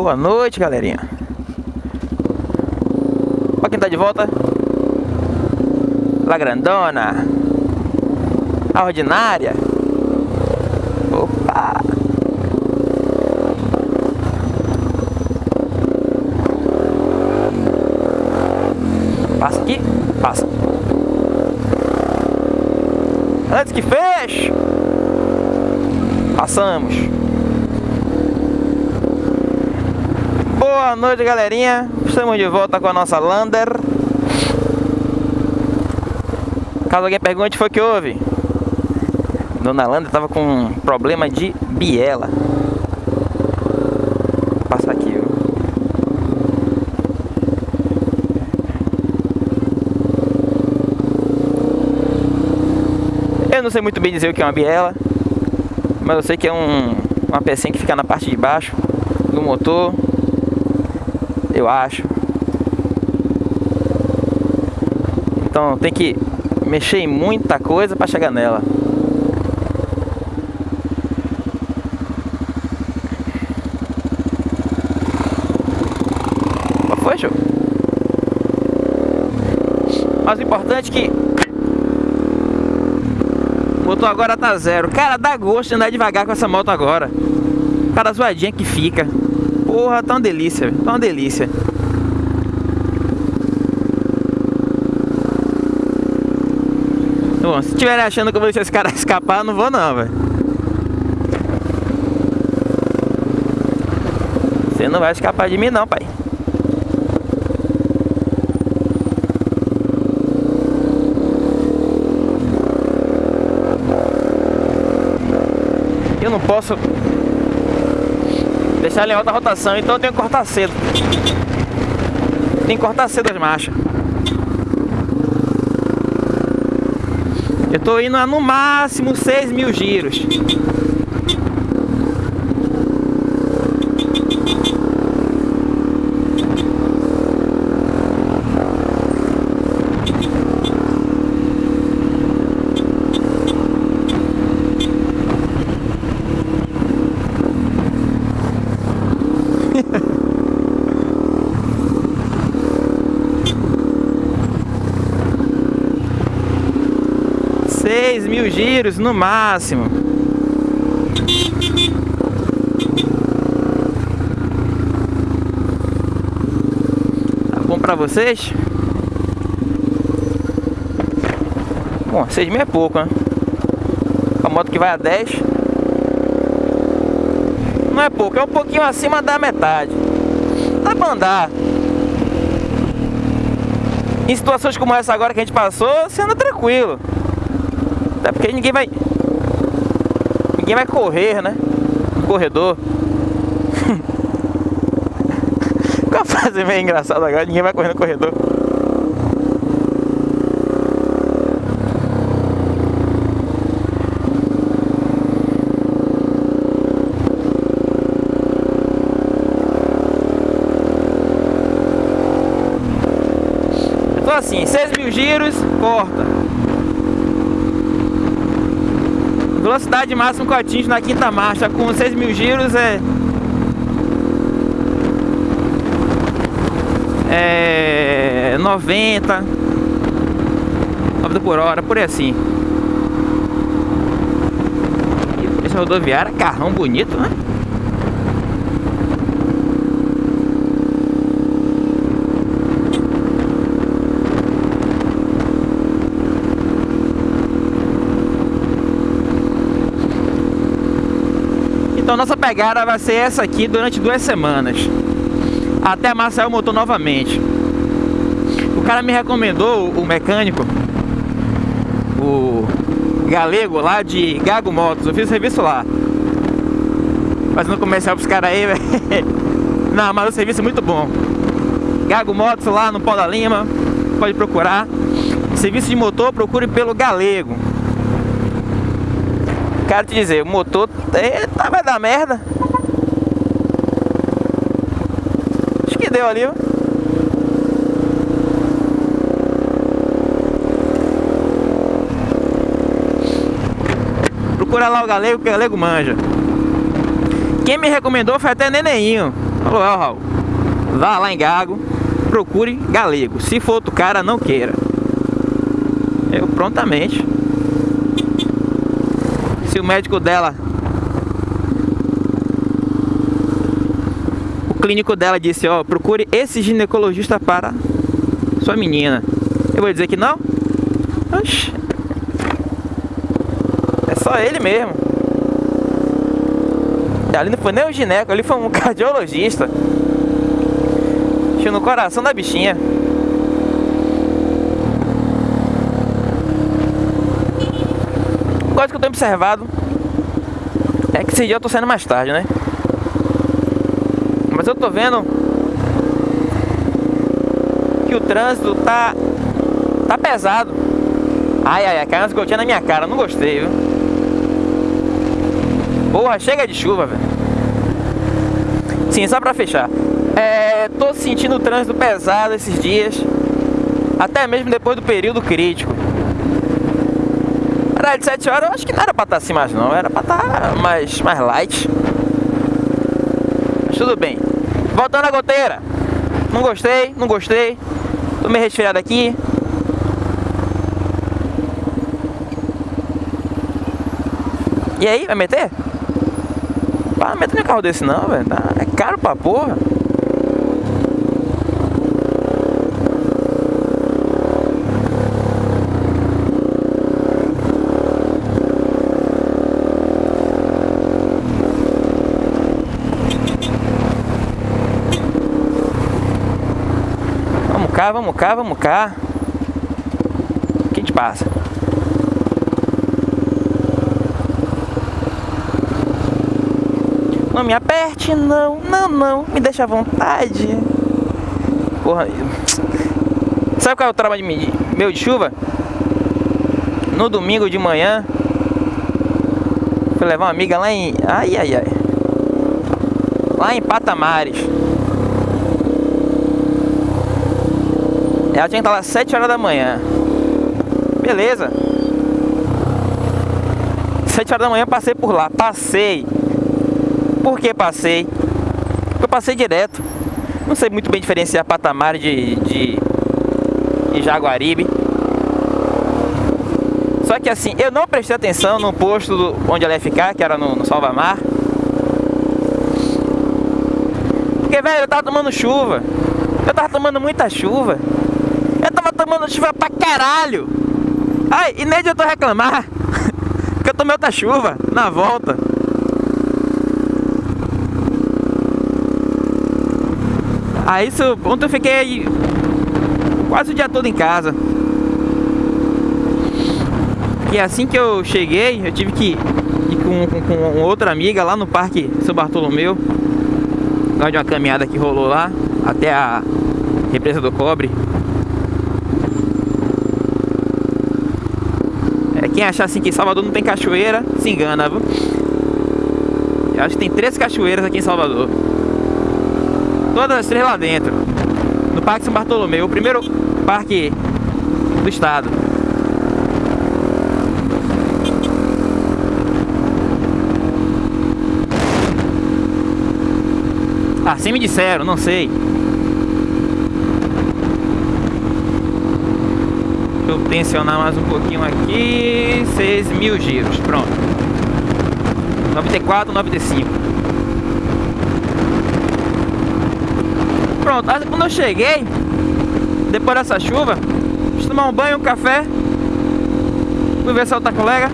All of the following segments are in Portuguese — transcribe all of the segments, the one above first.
Boa noite, galerinha. Olha quem tá de volta. La Grandona. A ordinária. Opa! Passa aqui, passa. Antes que feche. Passamos. Boa noite, galerinha. Estamos de volta com a nossa Lander. Caso alguém pergunte, foi o que houve? Dona Lander estava com um problema de biela. Vou passar aqui, viu? Eu não sei muito bem dizer o que é uma biela, mas eu sei que é um, uma pecinha que fica na parte de baixo do motor eu acho. Então tem que mexer em muita coisa para chegar nela. Qual foi, show? Mas o importante é que motor agora tá zero. Cara, dá gosto de andar devagar com essa moto agora. Cara, zoadinha que fica. Porra, tá uma delícia, tá uma delícia. Bom, se estiverem achando que eu vou deixar esse cara escapar, não vou não, velho. Você não vai escapar de mim não, pai. Eu não posso deixar ele em alta rotação, então eu tenho que cortar cedo. Tem que cortar cedo as marchas. Eu tô indo a no máximo 6 mil giros. Seis mil giros no máximo. Tá bom pra vocês? Bom, 6 mil é pouco, né? A moto que vai a 10 Não é pouco, é um pouquinho acima da metade Dá pra andar Em situações como essa agora que a gente passou, você anda tranquilo Até porque ninguém vai Ninguém vai correr, né? No corredor Qual a frase meio engraçada agora? Ninguém vai correr no corredor assim, 6 mil giros, corta. Velocidade máxima que eu atingo na quinta marcha com 6 mil giros é... É... 90 90 por hora, por aí assim. Esse rodoviário é carrão bonito, né? Então nossa pegada vai ser essa aqui durante duas semanas. Até amassar o motor novamente. O cara me recomendou, o mecânico O galego lá de Gago Motos. Eu fiz serviço lá. Fazendo comercial pros caras aí, velho. Não, mas o serviço é muito bom. Gago Motos lá no Pau da Lima Pode procurar. Serviço de motor, procure pelo galego Quero te dizer, o motor eita, vai dar merda. Acho que deu ali, ó. Procura lá o galego, que o galego manja. Quem me recomendou foi até Neneinho. Falou, ó, Raul, vá lá em Gago, procure galego. Se for outro cara, não queira. Eu prontamente. O médico dela. O clínico dela disse, ó, procure esse ginecologista para sua menina. Eu vou dizer que não? Oxi. É só ele mesmo. Ali não foi nem o gineco, ali foi um cardiologista. Tinha no coração da bichinha. Coisa que eu tenho observado é que esse dia eu tô saindo mais tarde, né? Mas eu tô vendo que o trânsito tá tá pesado. Ai, ai, ai, caiu umas gotinhas na minha cara, não gostei, viu? Porra, chega de chuva, velho. Sim, só pra fechar. É, tô sentindo o trânsito pesado esses dias. Até mesmo depois do período crítico. Era de 7 horas, eu acho que não era pra estar assim mais não. Era pra estar mais, mais light. Mas tudo bem. Voltando à goteira. Não gostei, não gostei. Tô meio resfriado aqui. E aí, vai meter? Para meter no carro desse não, velho. Tá, é caro pra porra. Vamos vamos cá, vamos cá. O que te passa? Não me aperte, não, não, não, me deixa à vontade. Porra, sabe qual é o trabalho meu de chuva? No domingo de manhã, fui levar uma amiga lá em. Ai, ai, ai. Lá em Patamares. Ela tinha que estar lá às 7 horas da manhã. Beleza. 7 horas da manhã passei por lá. Passei. Por que passei? Porque eu passei direto. Não sei muito bem diferenciar patamar de, de, de Jaguaribe. Só que assim, eu não prestei atenção no posto do, onde ela ia ficar, que era no, no Salvamar. Porque, velho, eu tava tomando chuva. Eu tava tomando muita chuva. Tomando chuva pra caralho. Ai, e nem adiantou reclamar. Porque eu tomei outra chuva na volta. Aí isso, ontem eu fiquei quase o dia todo em casa. E assim que eu cheguei, eu tive que ir com, com, com outra amiga lá no Parque São Bartolomeu. Lá de uma caminhada que rolou lá, até a represa do cobre. Quem achar assim que Salvador não tem cachoeira, se engana, viu? Eu acho que tem três cachoeiras aqui em Salvador. Todas as três lá dentro. No Parque São Bartolomeu, o primeiro parque do estado. Assim me disseram, não sei. Tensionar mais um pouquinho aqui. 6 mil giros, pronto. 94, 95. pronto, quando eu cheguei, depois dessa chuva, fiz tomar um banho, um café, fui ver se outra colega,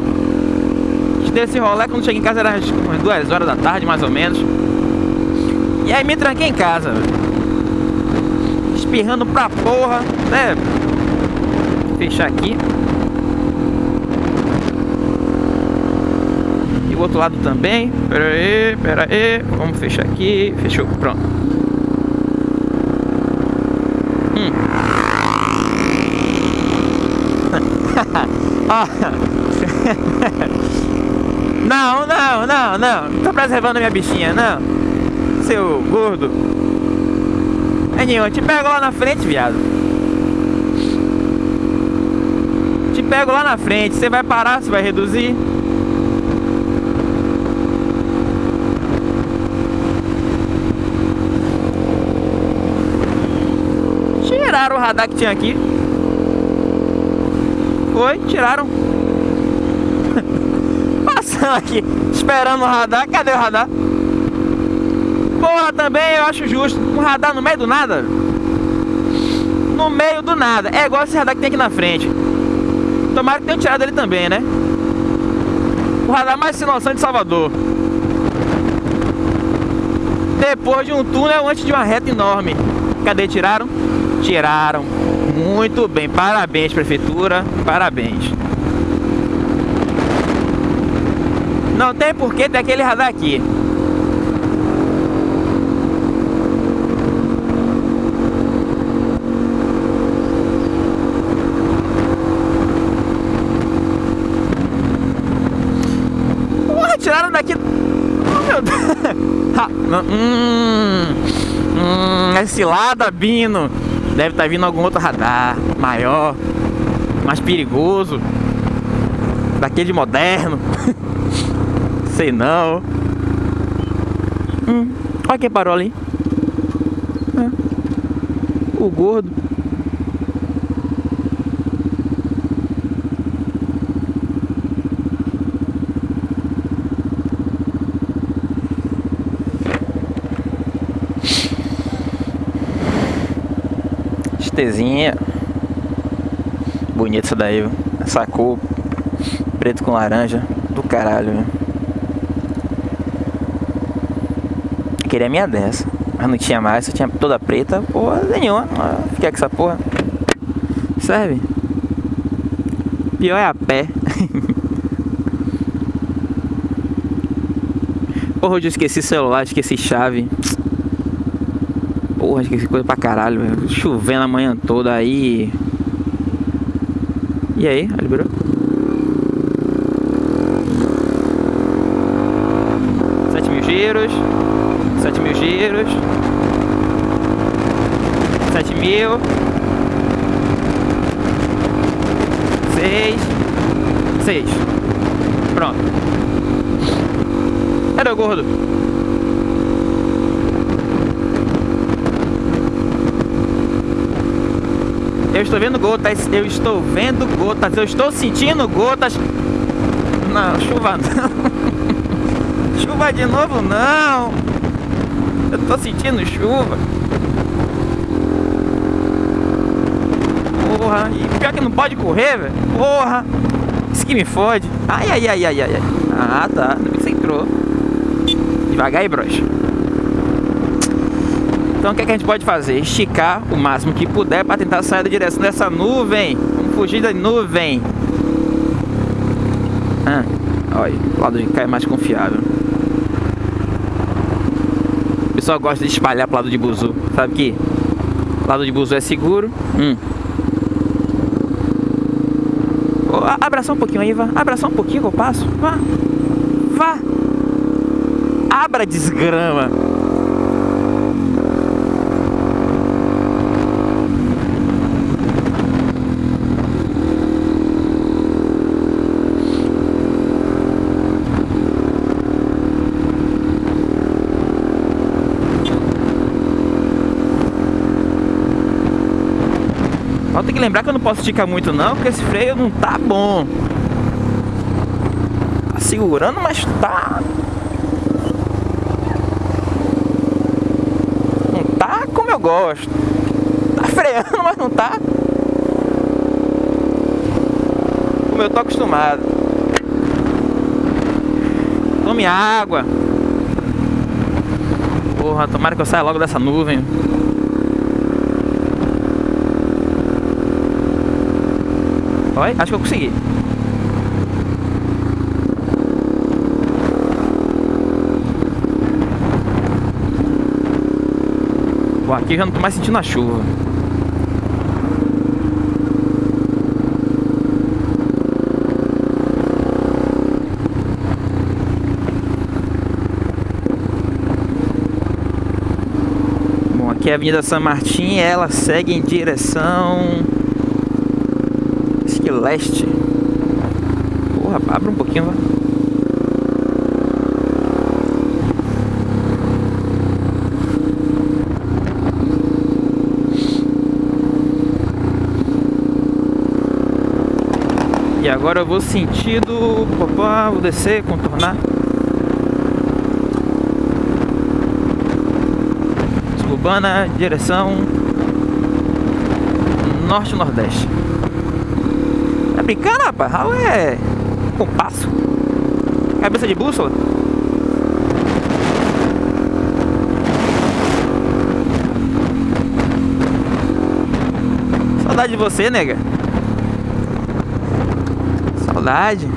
dei esse rolê, quando cheguei em casa era umas duas horas da tarde, mais ou menos. E aí me tranquei em casa, espirrando pra porra, né? Fechar aqui. E o outro lado também. Pera aí, pera aí. Vamos fechar aqui. Fechou, pronto. Hum. não, não, não, não. Não tá preservando minha bichinha, não. Seu gordo. É nenhum, te pego lá na frente, viado. pego lá na frente. Você vai parar, você vai reduzir? Tiraram o radar que tinha aqui. Foi, tiraram. Passando aqui, esperando o radar. Cadê o radar? Porra, também eu acho justo. Um radar no meio do nada. No meio do nada. É igual esse radar que tem aqui na frente. Tomara que tenham tirado ele também, né? O radar mais sem de Salvador. Depois de um túnel antes de uma reta enorme. Cadê? Tiraram? Tiraram. Muito bem. Parabéns, prefeitura. Parabéns. Não tem porquê ter aquele radar aqui. tiraram daqui. Oh, meu Deus. hum, hum, é cilada. Deve estar tá vindo algum outro radar maior, mais perigoso. Daquele moderno. Sei não. Hum, olha quem parou ali. O gordo. Bonita essa daí, viu? Essa cor preto com laranja. Do caralho, viu? Queria minha dessa. Mas não tinha mais, só tinha toda preta. Porra, nenhuma. Fiquei com essa porra. Serve? Pior é a pé. Porra, eu esqueci celular, esqueci chave. Porra, esqueci coisa pra caralho. Chovendo a manhã toda aí. E aí, liberou? Sete mil giros. Sete mil giros. Sete mil. Seis. Seis. Pronto. Era o gordo. Eu estou vendo gotas, eu estou vendo gotas, eu estou sentindo gotas. Não, chuva não. chuva de novo não. Eu estou sentindo chuva. Porra, e pior que não pode correr, velho. Porra, isso que me fode. Ai, ai, ai, ai, ai. Ah, tá. Você entrou. Devagar aí, brocha. Então o que, é que a gente pode fazer? Esticar o máximo que puder para tentar sair da direção dessa nuvem. Vamos fugir da nuvem. Ah, olha, o lado de cá é mais confiável. O pessoal gosta de espalhar pro lado de buzu. Sabe que lado de buzu é seguro. Hum. Oh, abraçar um pouquinho aí, vá. Abraçar um pouquinho que eu passo. Vá. Vá. Abra desgrama. Tem que lembrar que eu não posso esticar muito não, porque esse freio não tá bom. Tá segurando, mas tá... Não tá como eu gosto. Tá freando, mas não tá como eu tô acostumado. Tome água. Porra, tomara que eu saia logo dessa nuvem. Olha, acho que eu consegui. Aqui já não tô mais sentindo a chuva. Bom, aqui é a Avenida São Martim, ela segue em direção leste. Porra, abre um pouquinho lá. E agora eu vou sentido, papá, vou descer, contornar. Suburbana, direção norte-nordeste. Brincando, rapaz? Raul é compasso. Cabeça de bússola. Saudade de você, nega. Saudade.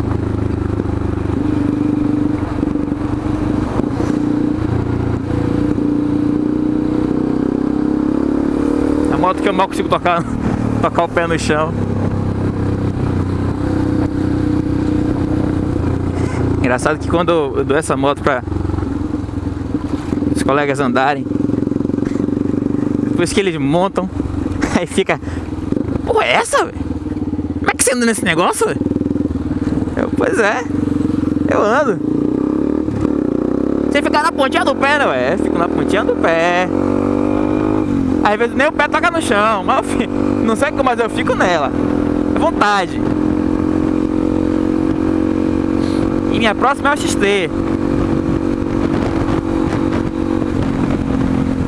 A moto que eu mal consigo tocar, tocar o pé no chão. Engraçado que quando eu dou essa moto para os colegas andarem, depois que eles montam, aí fica, pô, é essa? Como é que você anda nesse negócio? Eu, pois é, eu ando. Você fica na pontinha do pé, né? É, fico na pontinha do pé. Às vezes nem o pé toca no chão, mas eu fico, não sei como, mas eu fico nela. É vontade. E minha próxima é o XT.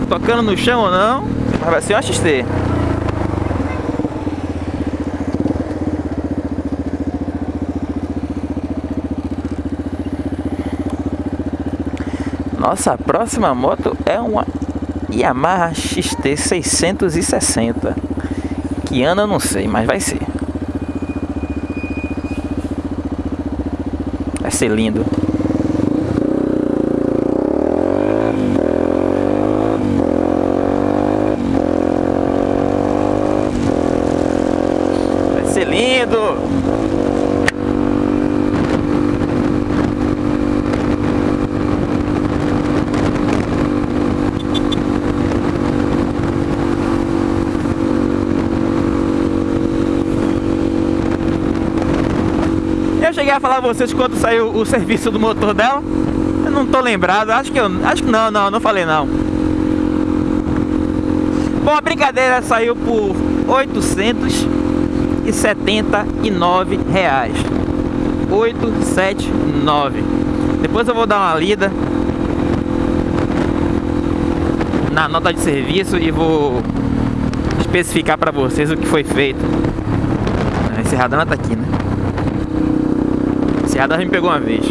Tocando no chão ou não, mas vai ser o XT. Nossa próxima moto é uma Yamaha XT 660. Que ano eu não sei, mas vai ser. Vai ser lindo. Vai ser lindo. Eu cheguei a falar a vocês quando saiu o serviço do motor dela. Eu não tô lembrado, acho que eu. Acho que não, não, não falei não. Bom, a brincadeira saiu por 879 reais. 879. Depois eu vou dar uma lida na nota de serviço e vou especificar para vocês o que foi feito. Esse radar tá aqui, né? Essa me pegou uma vez.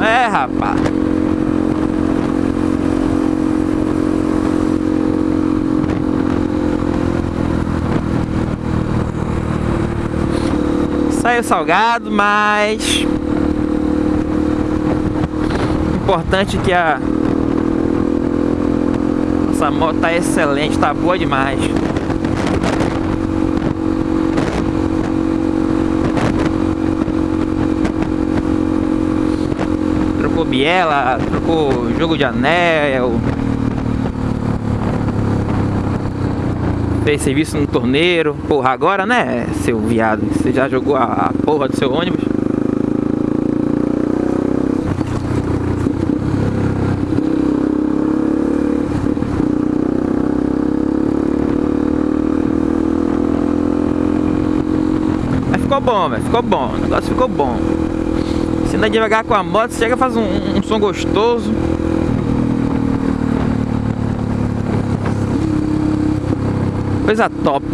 É, rapaz. Saiu salgado, mas importante que a essa moto tá excelente, tá boa demais. Trocou biela, trocou jogo de anel. Fez serviço no torneiro. Porra, agora né, seu viado? Você já jogou a, porra do seu ônibus? Ficou bom, velho. Ficou bom. O negócio ficou bom. Se andar devagar com a moto, chega faz um, um som gostoso. Coisa top.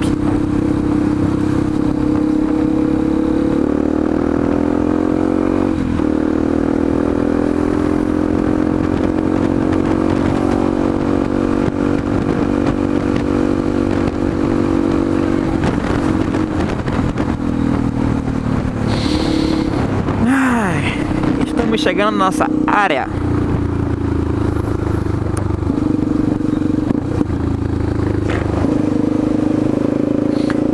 Estamos chegando na nossa área.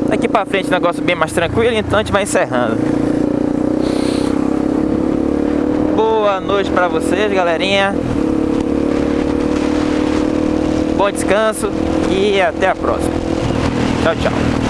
Daqui pra frente o negócio bem mais tranquilo, então a gente vai encerrando. Boa noite pra vocês, galerinha. Bom descanso e até a próxima. Tchau, tchau.